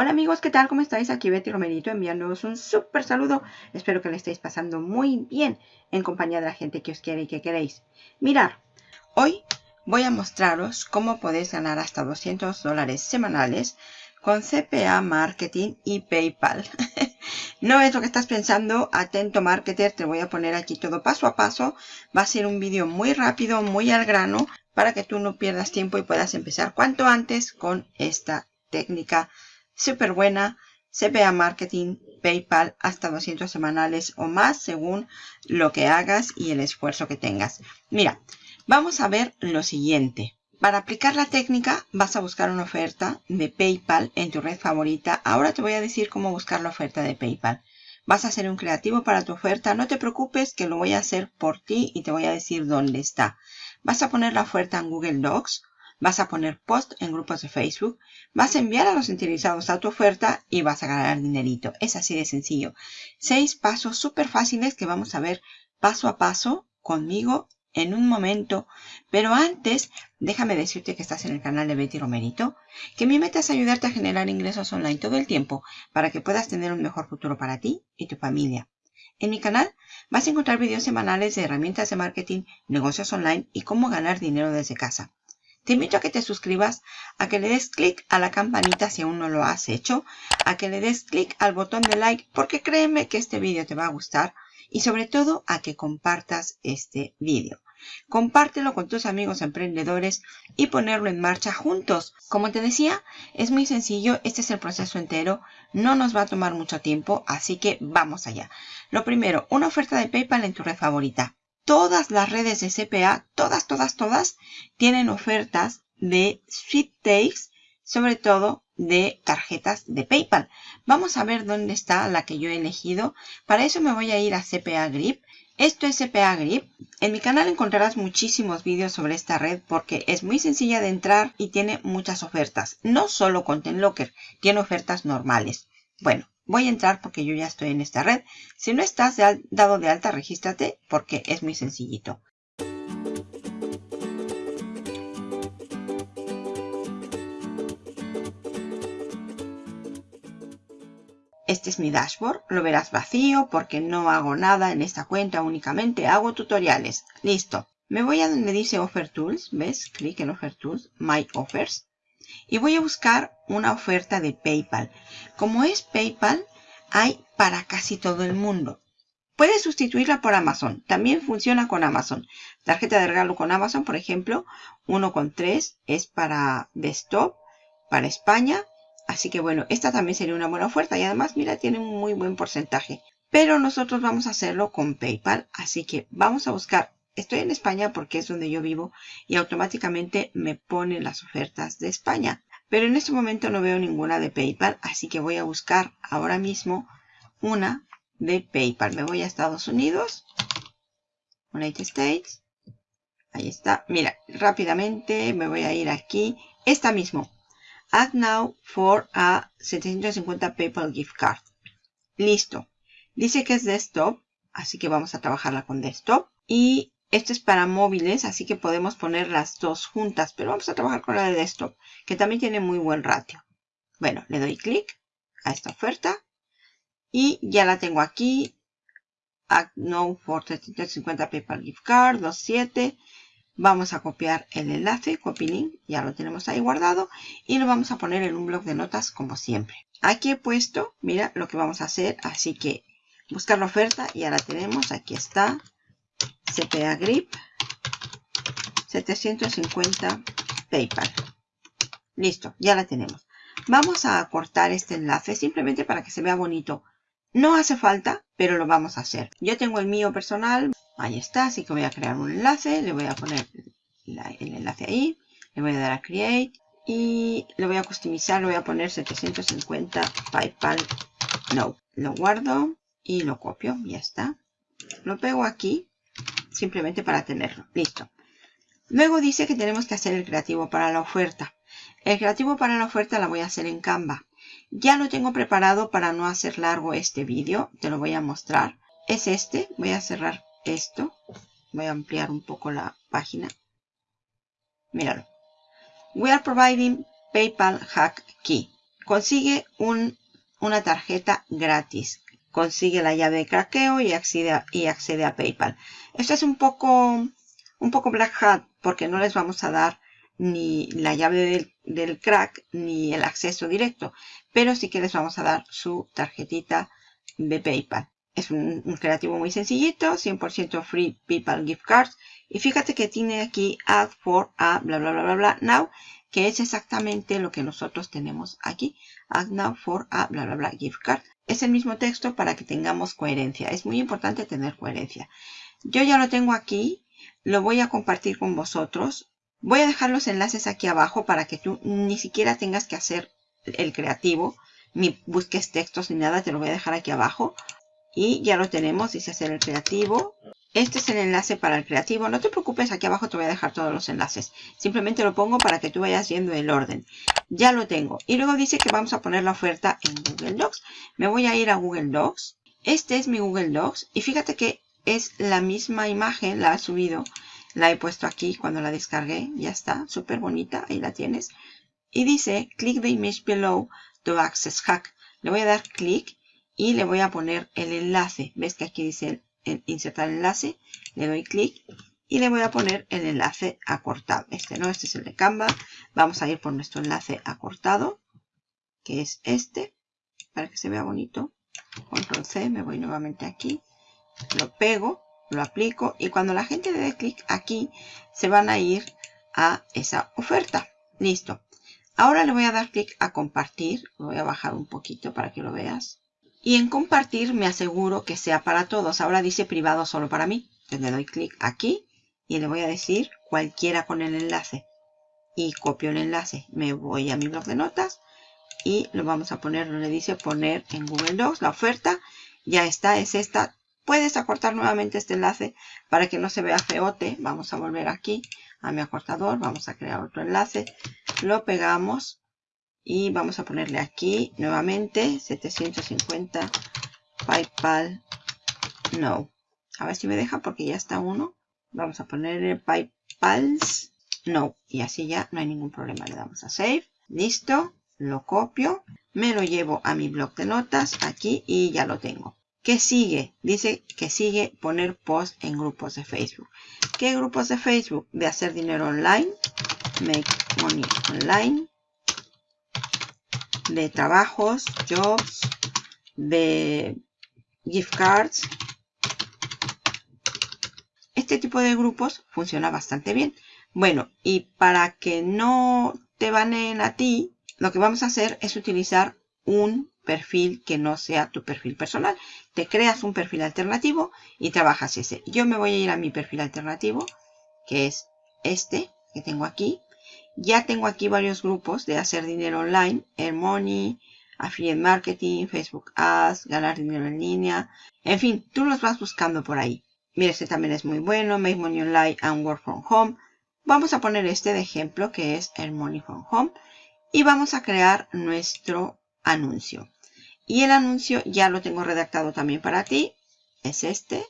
Hola amigos, ¿qué tal? ¿Cómo estáis? Aquí Betty Romerito enviándoos un súper saludo. Espero que le estéis pasando muy bien en compañía de la gente que os quiere y que queréis. Mirar, hoy voy a mostraros cómo podéis ganar hasta 200 dólares semanales con CPA Marketing y PayPal. no es lo que estás pensando, atento marketer, te voy a poner aquí todo paso a paso. Va a ser un vídeo muy rápido, muy al grano, para que tú no pierdas tiempo y puedas empezar cuanto antes con esta técnica súper buena. CPA Marketing, PayPal, hasta 200 semanales o más según lo que hagas y el esfuerzo que tengas. Mira, vamos a ver lo siguiente. Para aplicar la técnica vas a buscar una oferta de PayPal en tu red favorita. Ahora te voy a decir cómo buscar la oferta de PayPal. Vas a hacer un creativo para tu oferta. No te preocupes que lo voy a hacer por ti y te voy a decir dónde está. Vas a poner la oferta en Google Docs Vas a poner post en grupos de Facebook, vas a enviar a los interesados a tu oferta y vas a ganar dinerito. Es así de sencillo. Seis pasos súper fáciles que vamos a ver paso a paso conmigo en un momento. Pero antes, déjame decirte que estás en el canal de Betty Romerito, que mi meta es ayudarte a generar ingresos online todo el tiempo para que puedas tener un mejor futuro para ti y tu familia. En mi canal vas a encontrar videos semanales de herramientas de marketing, negocios online y cómo ganar dinero desde casa. Te invito a que te suscribas, a que le des clic a la campanita si aún no lo has hecho, a que le des clic al botón de like porque créeme que este vídeo te va a gustar y sobre todo a que compartas este vídeo. Compártelo con tus amigos emprendedores y ponerlo en marcha juntos. Como te decía, es muy sencillo, este es el proceso entero, no nos va a tomar mucho tiempo, así que vamos allá. Lo primero, una oferta de PayPal en tu red favorita todas las redes de CPA, todas, todas, todas, tienen ofertas de sweepstakes, sobre todo de tarjetas de PayPal. Vamos a ver dónde está la que yo he elegido. Para eso me voy a ir a CPA Grip. Esto es CPA Grip. En mi canal encontrarás muchísimos vídeos sobre esta red porque es muy sencilla de entrar y tiene muchas ofertas. No solo Content Locker, tiene ofertas normales. Bueno, Voy a entrar porque yo ya estoy en esta red. Si no estás dado de alta, regístrate porque es muy sencillito. Este es mi dashboard. Lo verás vacío porque no hago nada en esta cuenta. Únicamente hago tutoriales. Listo. Me voy a donde dice Offer Tools. ¿Ves? Clic en Offer Tools. My Offers y voy a buscar una oferta de PayPal. Como es PayPal, hay para casi todo el mundo. Puedes sustituirla por Amazon. También funciona con Amazon. Tarjeta de regalo con Amazon, por ejemplo, 1,3 es para desktop, para España. Así que bueno, esta también sería una buena oferta. Y además, mira, tiene un muy buen porcentaje. Pero nosotros vamos a hacerlo con PayPal. Así que vamos a buscar Estoy en España porque es donde yo vivo y automáticamente me pone las ofertas de España. Pero en este momento no veo ninguna de PayPal, así que voy a buscar ahora mismo una de PayPal. Me voy a Estados Unidos, United States. Ahí está. Mira, rápidamente me voy a ir aquí. Esta mismo. Add now for a 750 PayPal gift card. Listo. Dice que es desktop, así que vamos a trabajarla con desktop. Y esto es para móviles, así que podemos poner las dos juntas, pero vamos a trabajar con la de desktop, que también tiene muy buen ratio. Bueno, le doy clic a esta oferta y ya la tengo aquí. Add no for 350 PayPal Gift Card 27. Vamos a copiar el enlace, copy link, ya lo tenemos ahí guardado y lo vamos a poner en un blog de notas como siempre. Aquí he puesto, mira lo que vamos a hacer, así que buscar la oferta, ya la tenemos, aquí está. CPA Grip 750 PayPal. Listo, ya la tenemos. Vamos a cortar este enlace simplemente para que se vea bonito. No hace falta, pero lo vamos a hacer. Yo tengo el mío personal. Ahí está, así que voy a crear un enlace. Le voy a poner el enlace ahí. Le voy a dar a Create. Y lo voy a customizar. Le voy a poner 750 PayPal No. Lo guardo y lo copio. Ya está. Lo pego aquí simplemente para tenerlo. Listo. Luego dice que tenemos que hacer el creativo para la oferta. El creativo para la oferta la voy a hacer en Canva. Ya lo tengo preparado para no hacer largo este vídeo. Te lo voy a mostrar. Es este. Voy a cerrar esto. Voy a ampliar un poco la página. Míralo. We are providing PayPal Hack Key. consigue un, una tarjeta gratis. Consigue la llave de craqueo y accede a, y accede a PayPal. Esto es un poco, un poco black hat porque no les vamos a dar ni la llave del, crack ni el acceso directo. Pero sí que les vamos a dar su tarjetita de PayPal. Es un creativo muy sencillito, 100% free PayPal gift cards. Y fíjate que tiene aquí add for a bla bla bla bla bla now, que es exactamente lo que nosotros tenemos aquí. Now for a bla bla bla gift card. Es el mismo texto para que tengamos coherencia. Es muy importante tener coherencia. Yo ya lo tengo aquí. Lo voy a compartir con vosotros. Voy a dejar los enlaces aquí abajo para que tú ni siquiera tengas que hacer el creativo, ni busques textos ni nada. Te lo voy a dejar aquí abajo. Y ya lo tenemos, dice hacer el creativo. Este es el enlace para el creativo. No te preocupes, aquí abajo te voy a dejar todos los enlaces. Simplemente lo pongo para que tú vayas viendo el orden. Ya lo tengo. Y luego dice que vamos a poner la oferta en Google Docs. Me voy a ir a Google Docs. Este es mi Google Docs. Y fíjate que es la misma imagen, la he subido. La he puesto aquí cuando la descargué. Ya está, súper bonita. Ahí la tienes. Y dice, click the image below to access hack. Le voy a dar clic y le voy a poner el enlace. ¿Ves que aquí dice el, insertar enlace? Le doy clic y le voy a poner el enlace acortado. Este no, este es el de Canva. Vamos a ir por nuestro enlace acortado, que es este, para que se vea bonito. Control C, me voy nuevamente aquí, lo pego, lo aplico y cuando la gente le dé clic aquí, se van a ir a esa oferta. Listo. Ahora le voy a dar clic a compartir. Lo voy a bajar un poquito para que lo veas. Y en compartir me aseguro que sea para todos. Ahora dice privado solo para mí. Entonces le doy clic aquí y le voy a decir cualquiera con el enlace. Y copio el enlace. Me voy a mi blog de notas y lo vamos a poner donde dice poner en Google Docs la oferta. Ya está, es esta. Puedes acortar nuevamente este enlace para que no se vea feote. Vamos a volver aquí a mi acortador. Vamos a crear otro enlace. Lo pegamos y vamos a ponerle aquí nuevamente 750 PayPal no. A ver si me deja porque ya está uno. Vamos a ponerle PayPal's no. Y así ya no hay ningún problema. Le damos a Save. Listo. Lo copio. Me lo llevo a mi blog de notas aquí y ya lo tengo. ¿Qué sigue? Dice que sigue poner post en grupos de Facebook. ¿Qué grupos de Facebook? De hacer dinero online. Make money online de trabajos, jobs, de gift cards. Este tipo de grupos funciona bastante bien. Bueno, y para que no te baneen a ti, lo que vamos a hacer es utilizar un perfil que no sea tu perfil personal. Te creas un perfil alternativo y trabajas ese. Yo me voy a ir a mi perfil alternativo, que es este que tengo aquí. Ya tengo aquí varios grupos de hacer dinero online, Air Money, Affiliate Marketing, Facebook Ads, ganar dinero en línea. En fin, tú los vas buscando por ahí. Mira, este también es muy bueno, Make Money Online and Work From Home. Vamos a poner este de ejemplo que es Earn Money From Home. Y vamos a crear nuestro anuncio. Y el anuncio ya lo tengo redactado también para ti. Es este.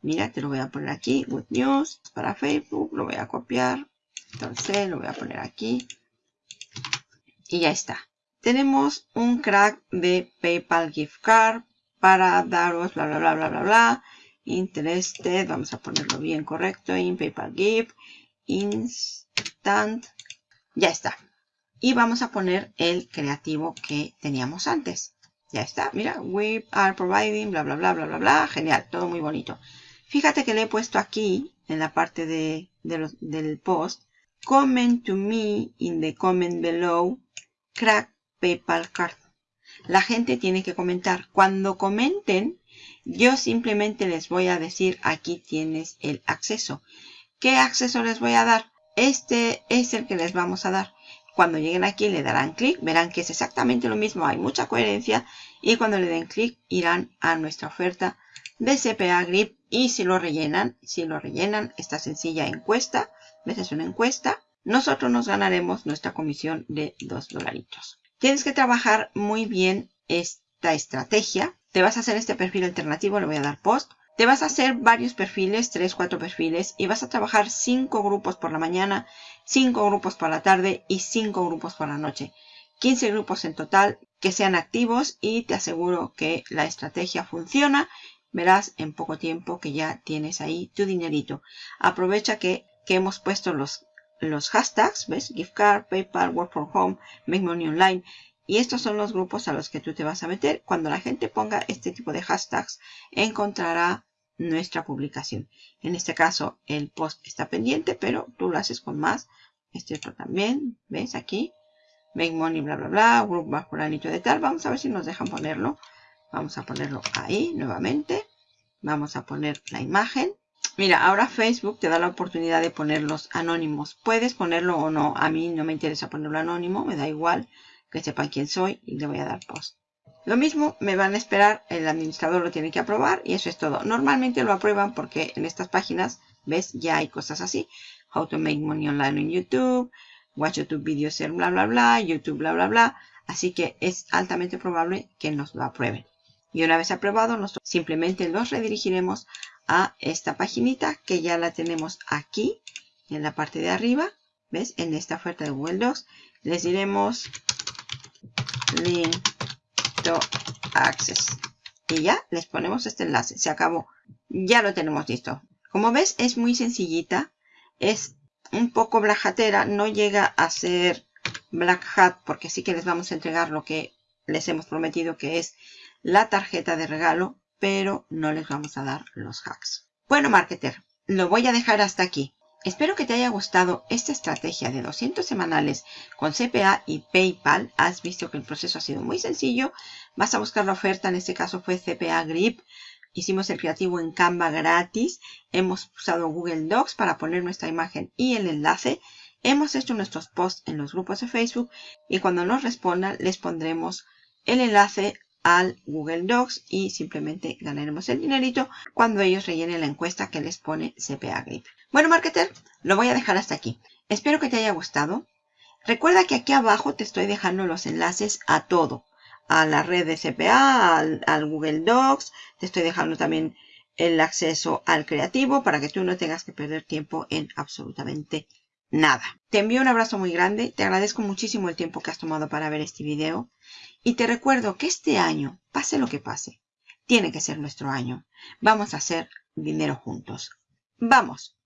Mira, te lo voy a poner aquí. Good News para Facebook. Lo voy a copiar. Entonces lo voy a poner aquí. Y ya está. Tenemos un crack de PayPal Gift Card para daros bla bla bla bla bla bla. Interested. Vamos a ponerlo bien correcto. En PayPal Gift. Instant. Ya está. Y vamos a poner el creativo que teníamos antes. Ya está. Mira. We are providing bla bla bla bla bla bla. Genial. Todo muy bonito. Fíjate que le he puesto aquí en la parte de, del post Comment to me in the comment below. Crack PayPal card. La gente tiene que comentar. Cuando comenten, yo simplemente les voy a decir aquí tienes el acceso. ¿Qué acceso les voy a dar? Este es el que les vamos a dar. Cuando lleguen aquí le darán clic, verán que es exactamente lo mismo, hay mucha coherencia y cuando le den clic irán a nuestra oferta de CPA Grip y si lo rellenan, si lo rellenan esta sencilla encuesta, ¿Ves? Es una encuesta. Nosotros nos ganaremos nuestra comisión de 2 dolaritos. Tienes que trabajar muy bien esta estrategia. Te vas a hacer este perfil alternativo, le voy a dar post. Te vas a hacer varios perfiles, 3, 4 perfiles, y vas a trabajar 5 grupos por la mañana, 5 grupos por la tarde y 5 grupos por la noche. 15 grupos en total que sean activos y te aseguro que la estrategia funciona. Verás en poco tiempo que ya tienes ahí tu dinerito. Aprovecha que, que hemos puesto los, los hashtags, ¿ves? Gift card, PayPal, Work from Home, Make Money Online. Y estos son los grupos a los que tú te vas a meter. Cuando la gente ponga este tipo de hashtags, encontrará nuestra publicación. En este caso, el post está pendiente, pero tú lo haces con más. Este otro también, ¿ves? Aquí. Make money, bla, bla, bla. Group bajo de tal. Vamos a ver si nos dejan ponerlo. Vamos a ponerlo ahí nuevamente. Vamos a poner la imagen. Mira, ahora Facebook te da la oportunidad de ponerlos anónimos. Puedes ponerlo o no. A mí no me interesa ponerlo anónimo. Me da igual que sepan quién soy y le voy a dar post. Lo mismo me van a esperar, el administrador lo tiene que aprobar y eso es todo. Normalmente lo aprueban porque en estas páginas, ves, ya hay cosas así. How to make money online en YouTube, watch YouTube videos, bla, bla, bla, YouTube, bla, bla, bla. Así que es altamente probable que nos lo aprueben. Y una vez aprobado, simplemente los redirigiremos a esta paginita que ya la tenemos aquí en la parte de arriba. ¿Ves? En esta oferta de Google Docs. Les diremos link Access. Y ya les ponemos este enlace. Se acabó. Ya lo tenemos listo. Como ves, es muy sencillita. Es un poco blajatera. No llega a ser Black Hat porque sí que les vamos a entregar lo que les hemos prometido que es la tarjeta de regalo. Pero no les vamos a dar los hacks. Bueno, marketer, lo voy a dejar hasta aquí. Espero que te haya gustado esta estrategia de 200 semanales con CPA y PayPal. Has visto que el proceso ha sido muy sencillo. Vas a buscar la oferta, en este caso fue CPA Grip. Hicimos el creativo en Canva gratis. Hemos usado Google Docs para poner nuestra imagen y el enlace. Hemos hecho nuestros posts en los grupos de Facebook y cuando nos respondan les pondremos el enlace al Google Docs y simplemente ganaremos el dinerito cuando ellos rellenen la encuesta que les pone CPA Grip. Bueno, marketer, lo voy a dejar hasta aquí. Espero que te haya gustado. Recuerda que aquí abajo te estoy dejando los enlaces a todo. A la red de CPA, al, al Google Docs. Te estoy dejando también el acceso al creativo para que tú no tengas que perder tiempo en absolutamente nada. Te envío un abrazo muy grande. Te agradezco muchísimo el tiempo que has tomado para ver este video. Y te recuerdo que este año, pase lo que pase, tiene que ser nuestro año. Vamos a hacer dinero juntos. ¡Vamos!